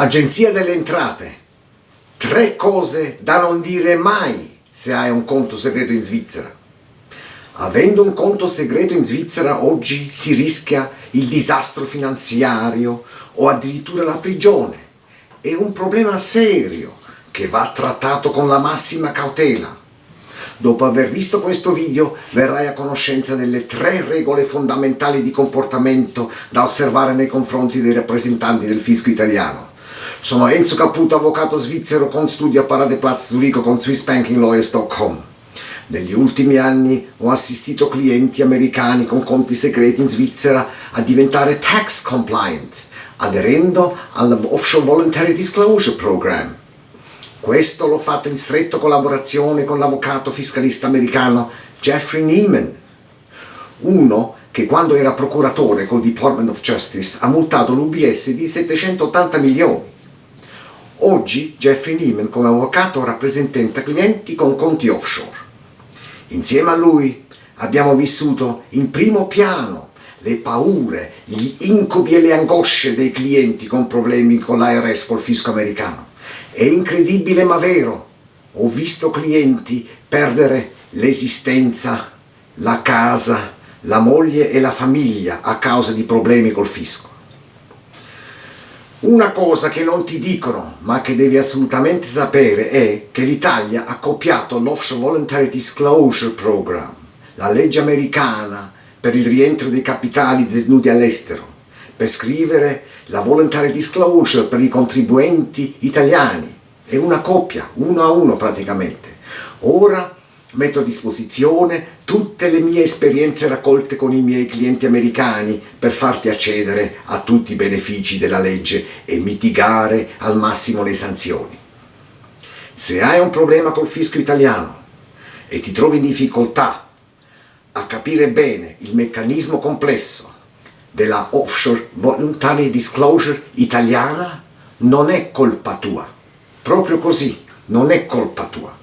Agenzia delle Entrate. Tre cose da non dire mai se hai un conto segreto in Svizzera. Avendo un conto segreto in Svizzera oggi si rischia il disastro finanziario o addirittura la prigione. È un problema serio che va trattato con la massima cautela. Dopo aver visto questo video verrai a conoscenza delle tre regole fondamentali di comportamento da osservare nei confronti dei rappresentanti del fisco italiano. Sono Enzo Caputo, avvocato svizzero con studio a Paradeplatz Zurigo con SwissBankingLawyers.com. Negli ultimi anni ho assistito clienti americani con conti segreti in Svizzera a diventare tax compliant, aderendo all'Offshore Voluntary Disclosure Program. Questo l'ho fatto in stretta collaborazione con l'avvocato fiscalista americano Jeffrey Neiman, uno che quando era procuratore col Department of Justice ha multato l'UBS di 780 milioni Oggi Jeffrey Neiman come avvocato rappresenta clienti con conti offshore. Insieme a lui abbiamo vissuto in primo piano le paure, gli incubi e le angosce dei clienti con problemi con l'IRS, col fisco americano. È incredibile ma vero, ho visto clienti perdere l'esistenza, la casa, la moglie e la famiglia a causa di problemi col fisco. Una cosa che non ti dicono, ma che devi assolutamente sapere, è che l'Italia ha copiato l'Offshore Voluntary Disclosure Program, la legge americana per il rientro dei capitali detenuti all'estero, per scrivere la Voluntary Disclosure per i contribuenti italiani. È una coppia, uno a uno praticamente. Ora metto a disposizione tutte le mie esperienze raccolte con i miei clienti americani per farti accedere a tutti i benefici della legge e mitigare al massimo le sanzioni. Se hai un problema col fisco italiano e ti trovi in difficoltà a capire bene il meccanismo complesso della offshore voluntary disclosure italiana, non è colpa tua. Proprio così, non è colpa tua.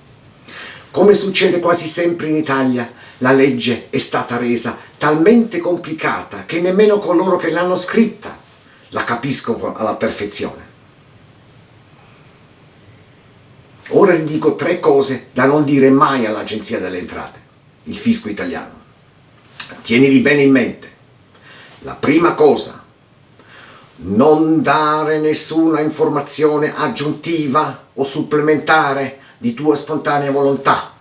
Come succede quasi sempre in Italia, la legge è stata resa talmente complicata che nemmeno coloro che l'hanno scritta la capiscono alla perfezione. Ora ti dico tre cose da non dire mai all'Agenzia delle Entrate, il fisco italiano. Tienili bene in mente. La prima cosa, non dare nessuna informazione aggiuntiva o supplementare di tua spontanea volontà,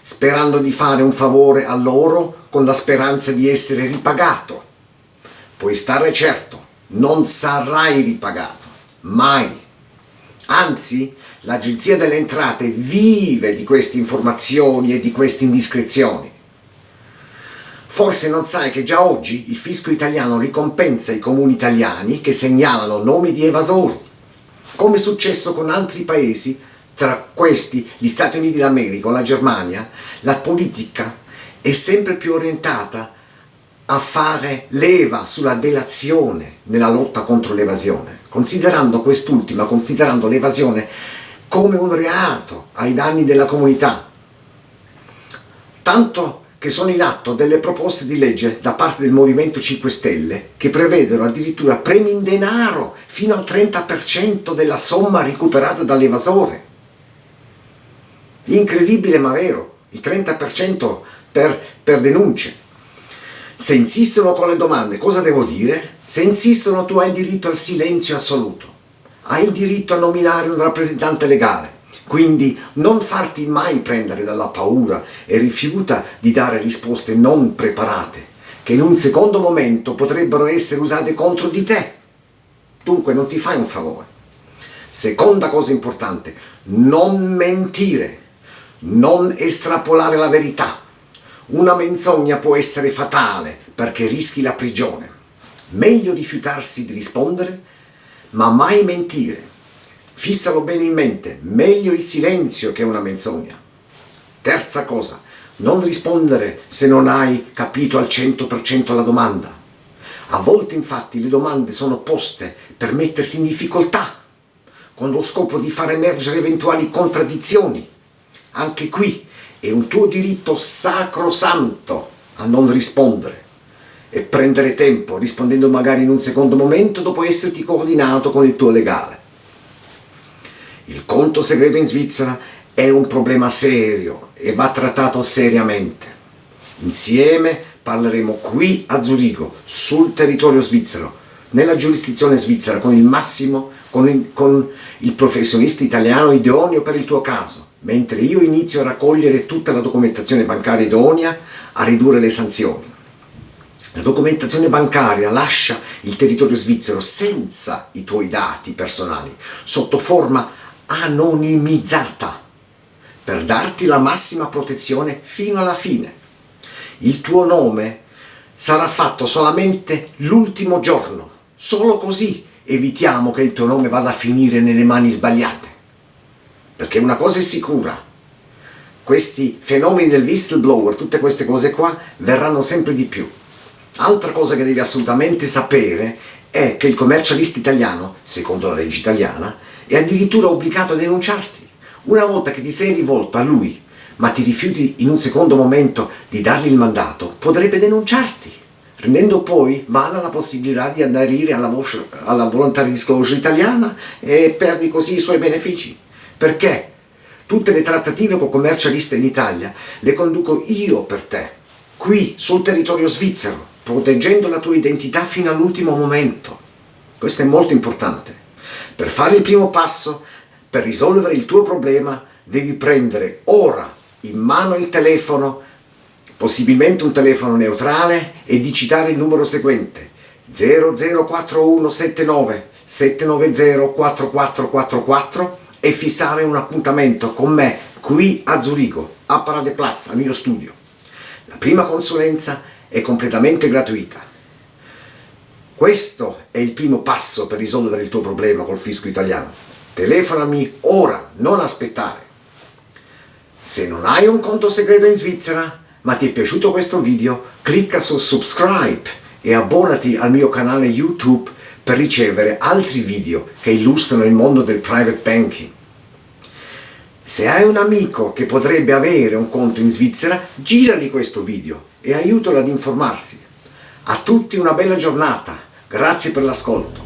sperando di fare un favore a loro con la speranza di essere ripagato. Puoi stare certo, non sarai ripagato, mai. Anzi, l'Agenzia delle Entrate vive di queste informazioni e di queste indiscrezioni. Forse non sai che già oggi il fisco italiano ricompensa i comuni italiani che segnalano nomi di evasori, come è successo con altri paesi tra questi gli Stati Uniti d'America o la Germania, la politica è sempre più orientata a fare leva sulla delazione nella lotta contro l'evasione, considerando quest'ultima, considerando l'evasione come un reato ai danni della comunità. Tanto che sono in atto delle proposte di legge da parte del Movimento 5 Stelle che prevedono addirittura premi in denaro fino al 30% della somma recuperata dall'evasore. Incredibile ma vero, il 30% per, per denunce. Se insistono con le domande, cosa devo dire? Se insistono tu hai il diritto al silenzio assoluto, hai il diritto a nominare un rappresentante legale, quindi non farti mai prendere dalla paura e rifiuta di dare risposte non preparate, che in un secondo momento potrebbero essere usate contro di te. Dunque non ti fai un favore. Seconda cosa importante, non mentire non estrapolare la verità. Una menzogna può essere fatale perché rischi la prigione. Meglio rifiutarsi di rispondere, ma mai mentire. Fissalo bene in mente, meglio il silenzio che una menzogna. Terza cosa, non rispondere se non hai capito al 100% la domanda. A volte infatti le domande sono poste per metterti in difficoltà, con lo scopo di far emergere eventuali contraddizioni anche qui è un tuo diritto sacrosanto a non rispondere e prendere tempo rispondendo magari in un secondo momento dopo esserti coordinato con il tuo legale. Il conto segreto in Svizzera è un problema serio e va trattato seriamente. Insieme parleremo qui a Zurigo, sul territorio svizzero, nella giurisdizione svizzera, con il massimo, con il, con il professionista italiano idoneo per il tuo caso, mentre io inizio a raccogliere tutta la documentazione bancaria idonea a ridurre le sanzioni. La documentazione bancaria lascia il territorio svizzero senza i tuoi dati personali, sotto forma anonimizzata, per darti la massima protezione fino alla fine. Il tuo nome sarà fatto solamente l'ultimo giorno, solo così evitiamo che il tuo nome vada a finire nelle mani sbagliate. Perché una cosa è sicura, questi fenomeni del whistleblower, tutte queste cose qua, verranno sempre di più. Altra cosa che devi assolutamente sapere è che il commercialista italiano, secondo la legge italiana, è addirittura obbligato a denunciarti. Una volta che ti sei rivolto a lui, ma ti rifiuti in un secondo momento di dargli il mandato, potrebbe denunciarti, rendendo poi vana la possibilità di aderire alla, alla voluntary disclosure italiana e perdi così i suoi benefici. Perché? Tutte le trattative con commercialiste in Italia le conduco io per te, qui sul territorio svizzero, proteggendo la tua identità fino all'ultimo momento. Questo è molto importante. Per fare il primo passo, per risolvere il tuo problema, devi prendere ora in mano il telefono, possibilmente un telefono neutrale, e digitare il numero seguente 004179 790 4444 e fissare un appuntamento con me qui a Zurigo, a Paradeplatz, al mio studio. La prima consulenza è completamente gratuita. Questo è il primo passo per risolvere il tuo problema col fisco italiano. Telefonami ora, non aspettare. Se non hai un conto segreto in Svizzera, ma ti è piaciuto questo video, clicca su subscribe e abbonati al mio canale YouTube per ricevere altri video che illustrano il mondo del private banking. Se hai un amico che potrebbe avere un conto in Svizzera, girali questo video e aiutalo ad informarsi. A tutti una bella giornata, grazie per l'ascolto.